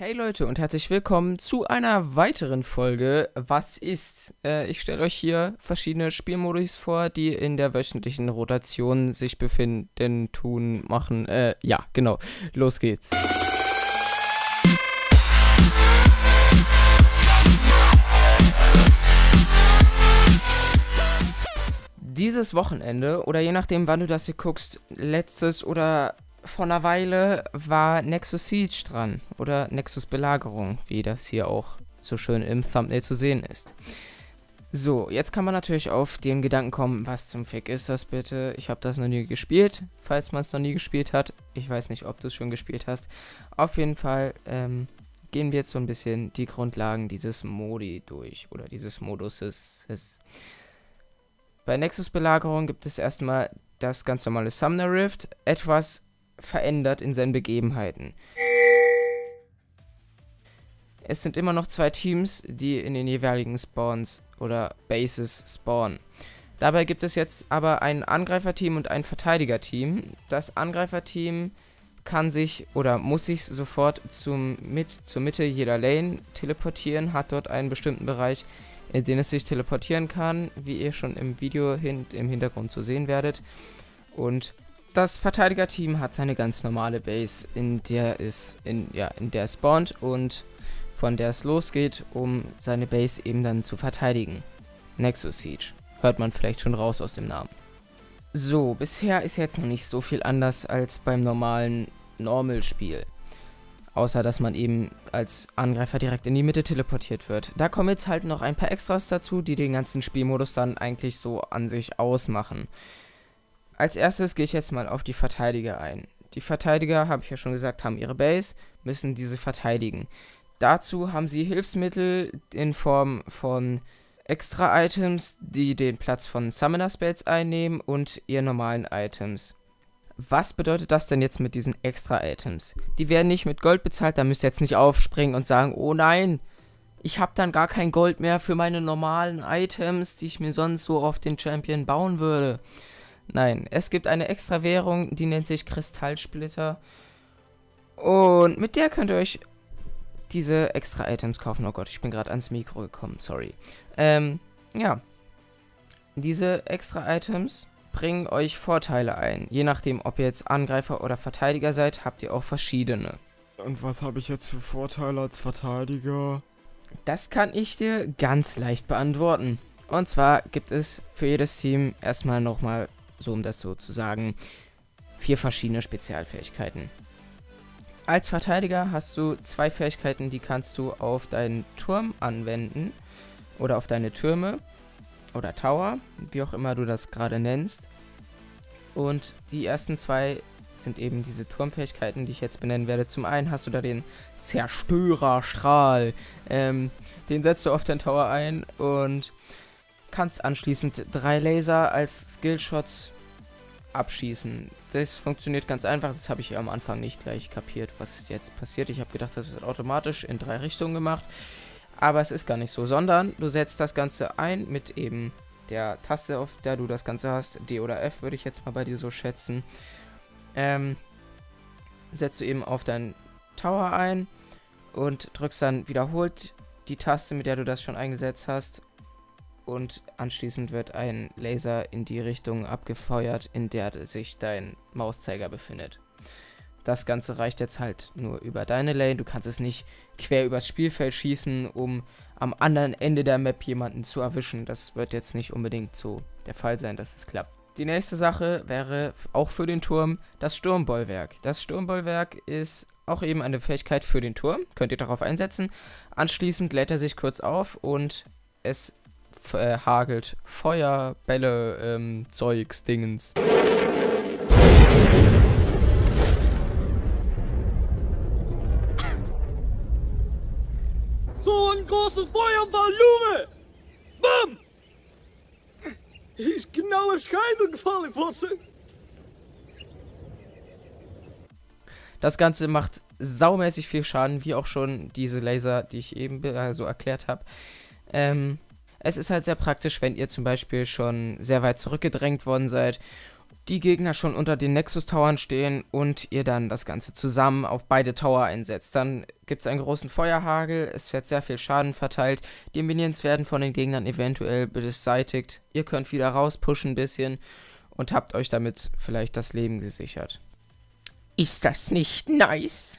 Hey Leute und herzlich willkommen zu einer weiteren Folge Was ist? Äh, ich stelle euch hier verschiedene Spielmodus vor, die in der wöchentlichen Rotation sich befinden, tun, machen. Äh, ja, genau. Los geht's. Dieses Wochenende, oder je nachdem, wann du das hier guckst, letztes oder vor einer Weile war Nexus Siege dran. Oder Nexus Belagerung, wie das hier auch so schön im Thumbnail zu sehen ist. So, jetzt kann man natürlich auf den Gedanken kommen, was zum Fick ist das bitte? Ich habe das noch nie gespielt, falls man es noch nie gespielt hat. Ich weiß nicht, ob du es schon gespielt hast. Auf jeden Fall ähm, gehen wir jetzt so ein bisschen die Grundlagen dieses Modi durch oder dieses Moduses. Bei Nexus Belagerung gibt es erstmal das ganz normale Sumner Rift, etwas verändert in seinen Begebenheiten. Es sind immer noch zwei Teams, die in den jeweiligen Spawns oder Bases spawnen. Dabei gibt es jetzt aber ein Angreiferteam und ein Verteidigerteam. Das Angreiferteam kann sich oder muss sich sofort zum mit, zur Mitte jeder Lane teleportieren, hat dort einen bestimmten Bereich, in den es sich teleportieren kann, wie ihr schon im Video hin, im Hintergrund zu sehen werdet. Und das Verteidigerteam hat seine ganz normale Base, in der es in ja, in der spawnt und von der es losgeht, um seine Base eben dann zu verteidigen. Nexus Siege. Hört man vielleicht schon raus aus dem Namen. So, bisher ist jetzt noch nicht so viel anders als beim normalen Normal-Spiel. Außer, dass man eben als Angreifer direkt in die Mitte teleportiert wird. Da kommen jetzt halt noch ein paar Extras dazu, die den ganzen Spielmodus dann eigentlich so an sich ausmachen. Als erstes gehe ich jetzt mal auf die Verteidiger ein. Die Verteidiger, habe ich ja schon gesagt, haben ihre Base, müssen diese verteidigen. Dazu haben sie Hilfsmittel in Form von Extra-Items, die den Platz von Summoner Spells einnehmen und ihr normalen Items. Was bedeutet das denn jetzt mit diesen Extra-Items? Die werden nicht mit Gold bezahlt, da müsst ihr jetzt nicht aufspringen und sagen, oh nein, ich habe dann gar kein Gold mehr für meine normalen Items, die ich mir sonst so auf den Champion bauen würde. Nein, es gibt eine extra Währung, die nennt sich Kristallsplitter. Und mit der könnt ihr euch diese extra Items kaufen. Oh Gott, ich bin gerade ans Mikro gekommen, sorry. Ähm, ja. Diese extra Items bringen euch Vorteile ein. Je nachdem, ob ihr jetzt Angreifer oder Verteidiger seid, habt ihr auch verschiedene. Und was habe ich jetzt für Vorteile als Verteidiger? Das kann ich dir ganz leicht beantworten. Und zwar gibt es für jedes Team erstmal nochmal so um das so zu sagen, vier verschiedene Spezialfähigkeiten. Als Verteidiger hast du zwei Fähigkeiten, die kannst du auf deinen Turm anwenden oder auf deine Türme oder Tower, wie auch immer du das gerade nennst. Und die ersten zwei sind eben diese Turmfähigkeiten, die ich jetzt benennen werde. Zum einen hast du da den Zerstörerstrahl. Ähm, den setzt du auf deinen Tower ein und kannst anschließend drei Laser als Skillshots abschießen. Das funktioniert ganz einfach, das habe ich am Anfang nicht gleich kapiert, was jetzt passiert. Ich habe gedacht, das wird automatisch in drei Richtungen gemacht, aber es ist gar nicht so, sondern du setzt das Ganze ein mit eben der Taste, auf der du das Ganze hast, D oder F würde ich jetzt mal bei dir so schätzen. Ähm, setzt du eben auf deinen Tower ein und drückst dann wiederholt die Taste, mit der du das schon eingesetzt hast und anschließend wird ein Laser in die Richtung abgefeuert, in der sich dein Mauszeiger befindet. Das Ganze reicht jetzt halt nur über deine Lane. Du kannst es nicht quer übers Spielfeld schießen, um am anderen Ende der Map jemanden zu erwischen. Das wird jetzt nicht unbedingt so der Fall sein, dass es klappt. Die nächste Sache wäre auch für den Turm das Sturmbollwerk. Das Sturmbollwerk ist auch eben eine Fähigkeit für den Turm. Könnt ihr darauf einsetzen. Anschließend lädt er sich kurz auf und es äh, hagelt Feuer, Bälle, ähm, Zeugs, Dingens. So ein großer Feuerball, Junge! Bam! Ist genau ins Scheitel gefallen, Fotze. Das Ganze macht saumäßig viel Schaden, wie auch schon diese Laser, die ich eben äh, so erklärt habe. Ähm, es ist halt sehr praktisch, wenn ihr zum Beispiel schon sehr weit zurückgedrängt worden seid, die Gegner schon unter den Nexus-Towern stehen und ihr dann das Ganze zusammen auf beide Tower einsetzt. Dann gibt es einen großen Feuerhagel, es wird sehr viel Schaden verteilt, die Minions werden von den Gegnern eventuell beseitigt, ihr könnt wieder rauspushen ein bisschen und habt euch damit vielleicht das Leben gesichert. Ist das nicht nice?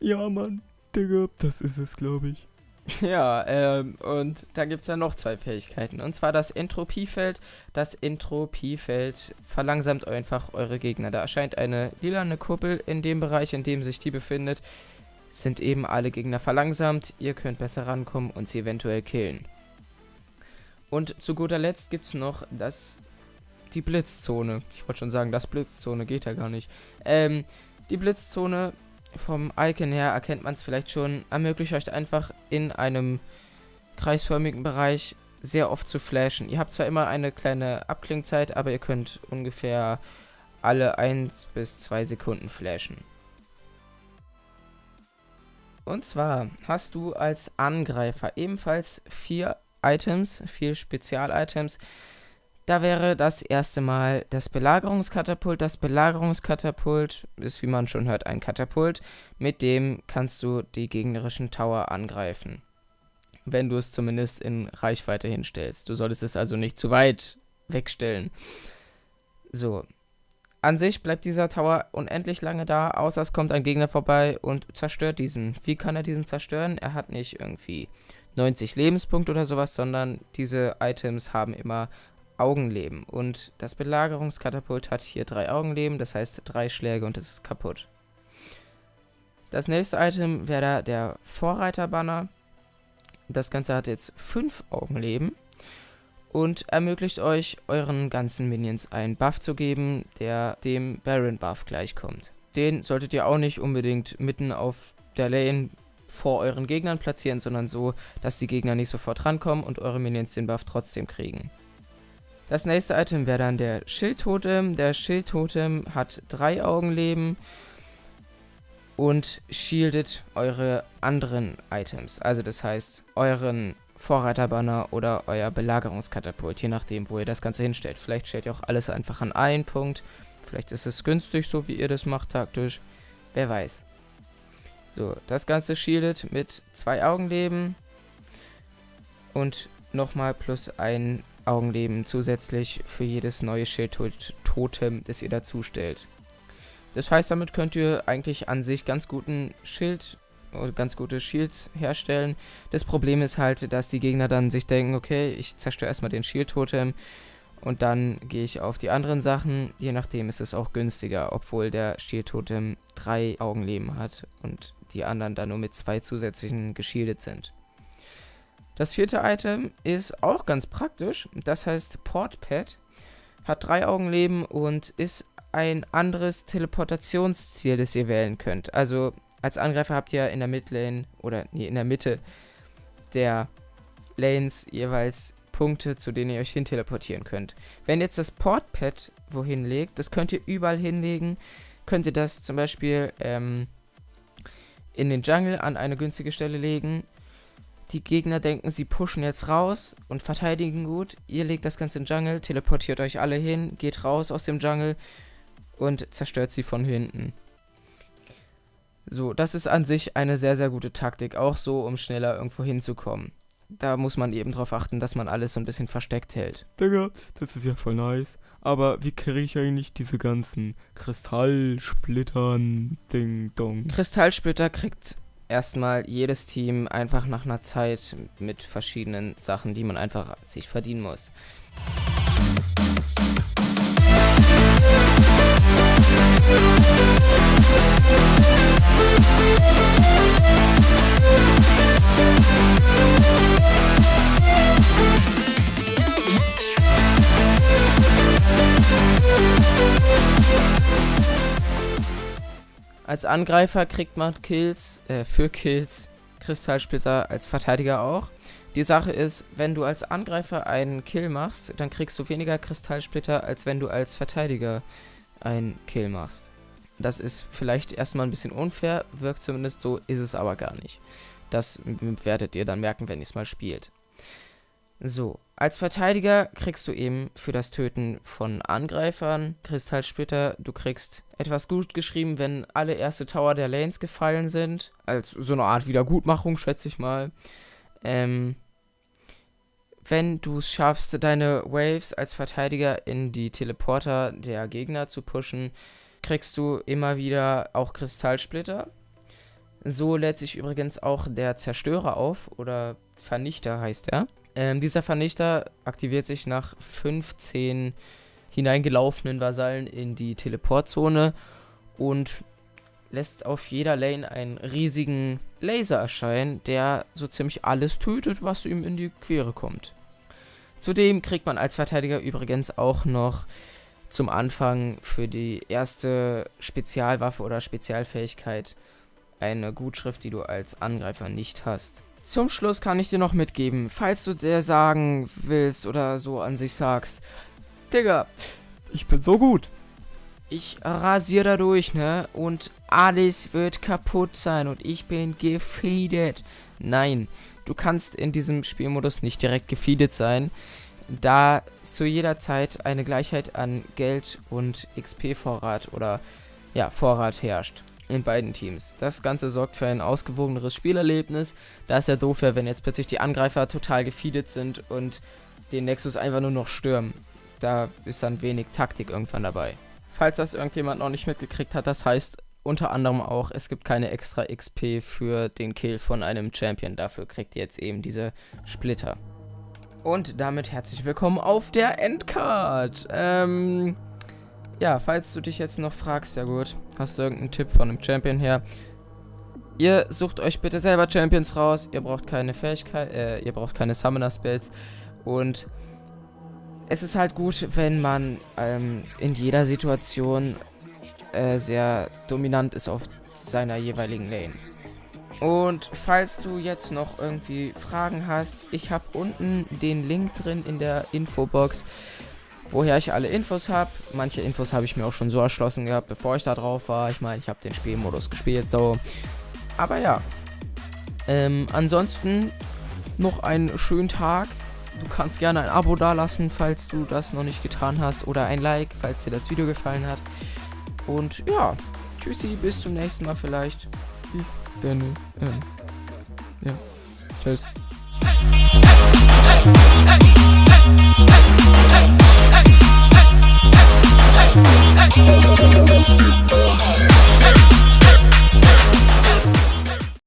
Ja, Mann. Digga, das ist es, glaube ich. Ja, ähm, und da gibt es ja noch zwei Fähigkeiten. Und zwar das Entropiefeld. Das Entropiefeld verlangsamt einfach eure Gegner. Da erscheint eine lilane Kuppel in dem Bereich, in dem sich die befindet. Sind eben alle Gegner verlangsamt. Ihr könnt besser rankommen und sie eventuell killen. Und zu guter Letzt gibt es noch das, die Blitzzone. Ich wollte schon sagen, das Blitzzone geht ja gar nicht. Ähm, die Blitzzone vom Icon her erkennt man es vielleicht schon, ermöglicht euch einfach in einem kreisförmigen Bereich sehr oft zu flashen. Ihr habt zwar immer eine kleine Abklingzeit, aber ihr könnt ungefähr alle 1 bis 2 Sekunden flashen. Und zwar hast du als Angreifer ebenfalls vier Items, vier Spezial-Items, da wäre das erste Mal das Belagerungskatapult. Das Belagerungskatapult ist, wie man schon hört, ein Katapult. Mit dem kannst du die gegnerischen Tower angreifen. Wenn du es zumindest in Reichweite hinstellst. Du solltest es also nicht zu weit wegstellen. So. An sich bleibt dieser Tower unendlich lange da, außer es kommt ein Gegner vorbei und zerstört diesen. Wie kann er diesen zerstören? Er hat nicht irgendwie 90 Lebenspunkte oder sowas, sondern diese Items haben immer Augenleben. Und das Belagerungskatapult hat hier drei Augenleben, das heißt drei Schläge und es ist kaputt. Das nächste Item wäre da der Vorreiterbanner. Das Ganze hat jetzt fünf Augenleben und ermöglicht euch, euren ganzen Minions einen Buff zu geben, der dem Baron Buff gleichkommt. Den solltet ihr auch nicht unbedingt mitten auf der Lane vor euren Gegnern platzieren, sondern so, dass die Gegner nicht sofort rankommen und eure Minions den Buff trotzdem kriegen. Das nächste Item wäre dann der Schildtotem. Der Schildtotem hat drei Augenleben und shieldet eure anderen Items. Also das heißt, euren Vorreiterbanner oder euer Belagerungskatapult, je nachdem, wo ihr das Ganze hinstellt. Vielleicht stellt ihr auch alles einfach an einen Punkt. Vielleicht ist es günstig, so wie ihr das macht, taktisch. Wer weiß. So, das Ganze shieldet mit zwei Augenleben und nochmal plus ein Augenleben zusätzlich für jedes neue Schildtotem, das ihr dazu stellt. Das heißt, damit könnt ihr eigentlich an sich ganz guten Schild oder ganz gute Shields herstellen. Das Problem ist halt, dass die Gegner dann sich denken, okay, ich zerstöre erstmal den Shield-Totem und dann gehe ich auf die anderen Sachen. Je nachdem ist es auch günstiger, obwohl der Shield-Totem drei Augenleben hat und die anderen dann nur mit zwei zusätzlichen geschildet sind. Das vierte Item ist auch ganz praktisch. Das heißt Portpad. Hat drei Augenleben und ist ein anderes Teleportationsziel, das ihr wählen könnt. Also als Angreifer habt ihr in der Midlane oder nee, in der Mitte der Lanes jeweils Punkte, zu denen ihr euch hin teleportieren könnt. Wenn jetzt das Portpad wohin legt, das könnt ihr überall hinlegen. Könnt ihr das zum Beispiel ähm, in den Jungle an eine günstige Stelle legen die Gegner denken, sie pushen jetzt raus und verteidigen gut. Ihr legt das Ganze in den Jungle, teleportiert euch alle hin, geht raus aus dem Jungle und zerstört sie von hinten. So, das ist an sich eine sehr, sehr gute Taktik, auch so, um schneller irgendwo hinzukommen. Da muss man eben darauf achten, dass man alles so ein bisschen versteckt hält. Digga, das ist ja voll nice. Aber wie kriege ich eigentlich diese ganzen Kristallsplittern, Ding Dong? Kristallsplitter kriegt erstmal jedes Team einfach nach einer Zeit mit verschiedenen Sachen, die man einfach sich verdienen muss. Als Angreifer kriegt man Kills, äh, für Kills Kristallsplitter als Verteidiger auch. Die Sache ist, wenn du als Angreifer einen Kill machst, dann kriegst du weniger Kristallsplitter, als wenn du als Verteidiger einen Kill machst. Das ist vielleicht erstmal ein bisschen unfair, wirkt zumindest so, ist es aber gar nicht. Das werdet ihr dann merken, wenn ihr es mal spielt. So, als Verteidiger kriegst du eben für das Töten von Angreifern Kristallsplitter. Du kriegst etwas gut geschrieben, wenn alle erste Tower der Lanes gefallen sind. Als so eine Art Wiedergutmachung, schätze ich mal. Ähm, wenn du es schaffst, deine Waves als Verteidiger in die Teleporter der Gegner zu pushen, kriegst du immer wieder auch Kristallsplitter. So lädt sich übrigens auch der Zerstörer auf oder Vernichter heißt er. Ähm, dieser Vernichter aktiviert sich nach 15 hineingelaufenen Vasallen in die Teleportzone und lässt auf jeder Lane einen riesigen Laser erscheinen, der so ziemlich alles tötet, was ihm in die Quere kommt. Zudem kriegt man als Verteidiger übrigens auch noch zum Anfang für die erste Spezialwaffe oder Spezialfähigkeit eine Gutschrift, die du als Angreifer nicht hast. Zum Schluss kann ich dir noch mitgeben, falls du dir sagen willst oder so an sich sagst, Digga, Ich bin so gut. ich rasiere da durch, ne? Und alles wird kaputt sein und ich bin gefeedet. Nein, du kannst in diesem Spielmodus nicht direkt gefeedet sein, da zu jeder Zeit eine Gleichheit an Geld und XP-Vorrat oder ja, Vorrat herrscht in beiden Teams. Das Ganze sorgt für ein ausgewogeneres Spielerlebnis. Da ist ja doof, wenn jetzt plötzlich die Angreifer total gefeedet sind und den Nexus einfach nur noch stürmen. Da ist dann wenig Taktik irgendwann dabei. Falls das irgendjemand noch nicht mitgekriegt hat, das heißt unter anderem auch, es gibt keine extra XP für den Kill von einem Champion. Dafür kriegt ihr jetzt eben diese Splitter. Und damit herzlich willkommen auf der Endcard. Ähm, ja, falls du dich jetzt noch fragst, ja gut, hast du irgendeinen Tipp von einem Champion her? Ihr sucht euch bitte selber Champions raus. Ihr braucht keine Fähigkeit, äh, ihr braucht keine Summoner Spells und es ist halt gut, wenn man ähm, in jeder Situation äh, sehr dominant ist auf seiner jeweiligen Lane. Und falls du jetzt noch irgendwie Fragen hast, ich habe unten den Link drin in der Infobox, woher ich alle Infos habe. Manche Infos habe ich mir auch schon so erschlossen gehabt, bevor ich da drauf war. Ich meine, ich habe den Spielmodus gespielt, so. Aber ja. Ähm, ansonsten noch einen schönen Tag. Du kannst gerne ein Abo dalassen, falls du das noch nicht getan hast. Oder ein Like, falls dir das Video gefallen hat. Und ja, tschüssi, bis zum nächsten Mal vielleicht. Bis dann. Ja. ja. Tschüss. Hey.